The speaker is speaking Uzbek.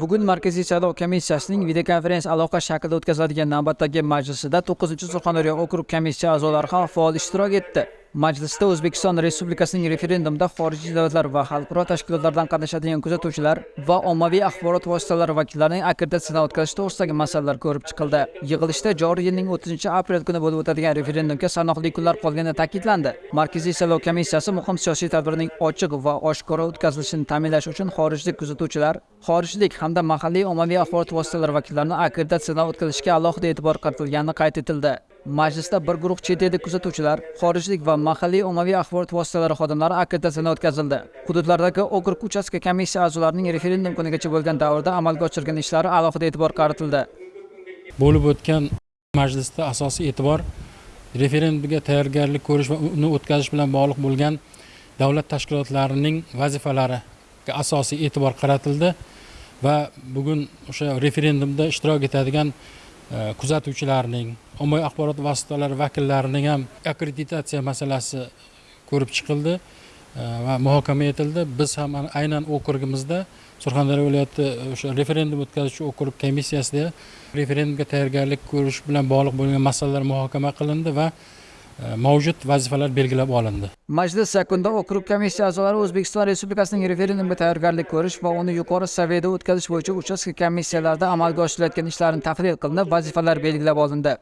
bugun markaziy saylov komissiyasining videokonferens aloqa shaklida o'tkaziladigan navbatdagi majlisida to'qqizinchi surxondaryo okrug komissiya a'zolari ham faol ishtirok etdi. Majlisda o'zbekiston respublikasining referendumda xorijiy davlatlar va xalqaro tashkilotlardan qatnashadigan kuzatuvchilar va ommaviy axborot vositalari vakillarining akkreditatsiyadan o'tkazish to'g'risidagi masalalar ko'rib chiqildi. Yig'ilishda joriy yilning o'ttizinchi aprel kuni bo'lib o'tadigan referendumga sanoqli kunlar qolgani ta'kidlandi. Markaziy saylov komissiyasi muhim siyosiy tadbirning ochiq va oshkora o'tkazilishini ta'minlash uchun xorijlik kuzatuvchilar xorijlik hamda mahalliy ommaviy axborot vositalari vakillarini akkreditatsiyadan o'tkazishga alohida e'tibor qaratilgani qayd etildi. Majlisda bir guruh chet ellik kuzatuvchilar xorijlik va mahalliy ommaviy axborot vositalari xodimlari akkreditatsiyadan o'tkazildi. Hududlardagi okrug uchastka komissiya a'zolarining referendum kunigacha bo'lgan davrda amalga oshirgan ishlari alohida e'tibor qaratildi. Bo'lib o'tgan majlisda asosiy e'tibor referendumga tayyorgarlik ko'rish va uni o'tkazish bilan bog'liq bo'lgan davlat tashkilotlarining vazifalariga asosiy e'tibor qaratildi va bugun o'sha referendumda ishtirok etadigan e, kuzatuvchilarning ommaviy axborot vositalari vakillarining ham akkreditatsiya masalasi ko'rib chiqildi e, va muhokama etildi. Biz ham aynan okrugimizda surxondaryo viloyati e, o'sha referendum o'tkazuvchi okrug komissiyasida referendumga tayyorgarlik ko'rish bilan bog'liq bo'lgan masalalar muhokama qilindi va e, mavjud vazifalar belgilab olindi. Majlis yakunida okrug komissiya a'zolari o'zbekiston respublikasining referendumga tayyorgarlik ko'rish va uni yuqori saviyada o'tkazish bo'yicha uchastka komissiyalarida amalga oshirilayotgan ishlarni tahlil qilinib vazifalar belgilab olindi.